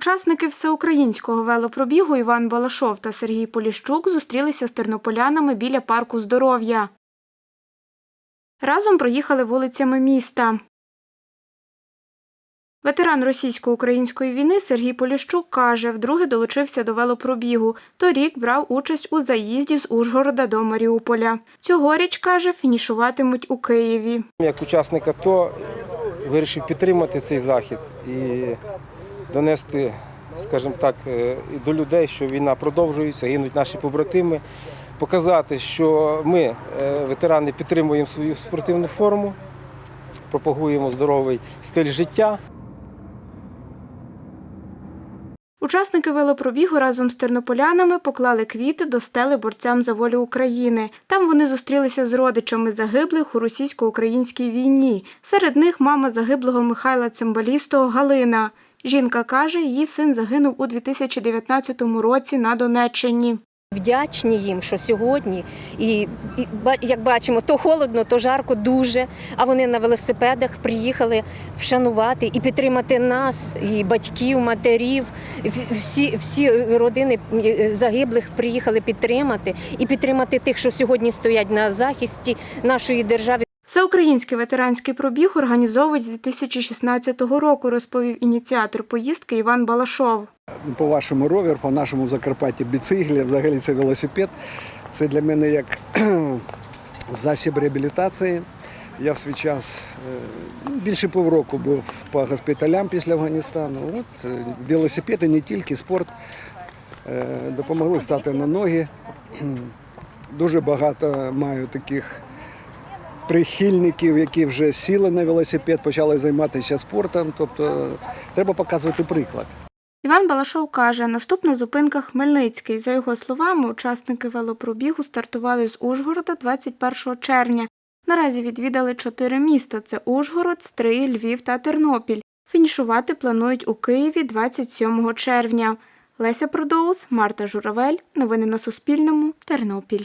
Учасники всеукраїнського велопробігу Іван Балашов та Сергій Поліщук зустрілися з тернополянами біля парку здоров'я. Разом проїхали вулицями міста. Ветеран російсько-української війни Сергій Поліщук каже, вдруге долучився до велопробігу. Торік брав участь у заїзді з Ужгорода до Маріуполя. Цьогоріч, каже, фінішуватимуть у Києві. Як учасник АТО вирішив підтримати цей захід і донести, скажімо так, е, до людей, що війна продовжується, гинуть наші побратими, показати, що ми, е, ветерани, підтримуємо свою спортивну форму, пропагуємо здоровий стиль життя. Учасники велопробігу разом з тернополянами поклали квіти до стели борцям за волю України. Там вони зустрілися з родичами загиблих у російсько-українській війні. Серед них мама загиблого Михайла Цимбалістого Галина. Жінка каже, її син загинув у 2019 році на Донеччині. Вдячні їм, що сьогодні, і, і як бачимо, то холодно, то жарко дуже. А вони на велосипедах приїхали вшанувати і підтримати нас, і батьків, матерів. Всі, всі родини загиблих приїхали підтримати і підтримати тих, що сьогодні стоять на захисті нашої держави. Всеукраїнський ветеранський пробіг організовують з 2016 року, розповів ініціатор поїздки Іван Балашов. по вашому ровер, по нашому Закарпатті біциклі, взагалі це велосипед. Це для мене як засіб реабілітації. Я в свій час е, ну, більше півроку був по госпіталям після Афганістану. От е, велосипед і не тільки спорт е, допомогли стати на ноги. Дуже багато маю таких прихильників, які вже сіли на велосипед, почали займатися спортом. Тобто треба показувати приклад. Іван Балашов каже, наступна зупинка Хмельницький. За його словами, учасники велопробігу стартували з Ужгорода 21 червня. Наразі відвідали чотири міста: це Ужгород, Стрий, Львів та Тернопіль. Фінішувати планують у Києві 27 червня. Леся Продоус, Марта Журавель. Новини на Суспільному. Тернопіль.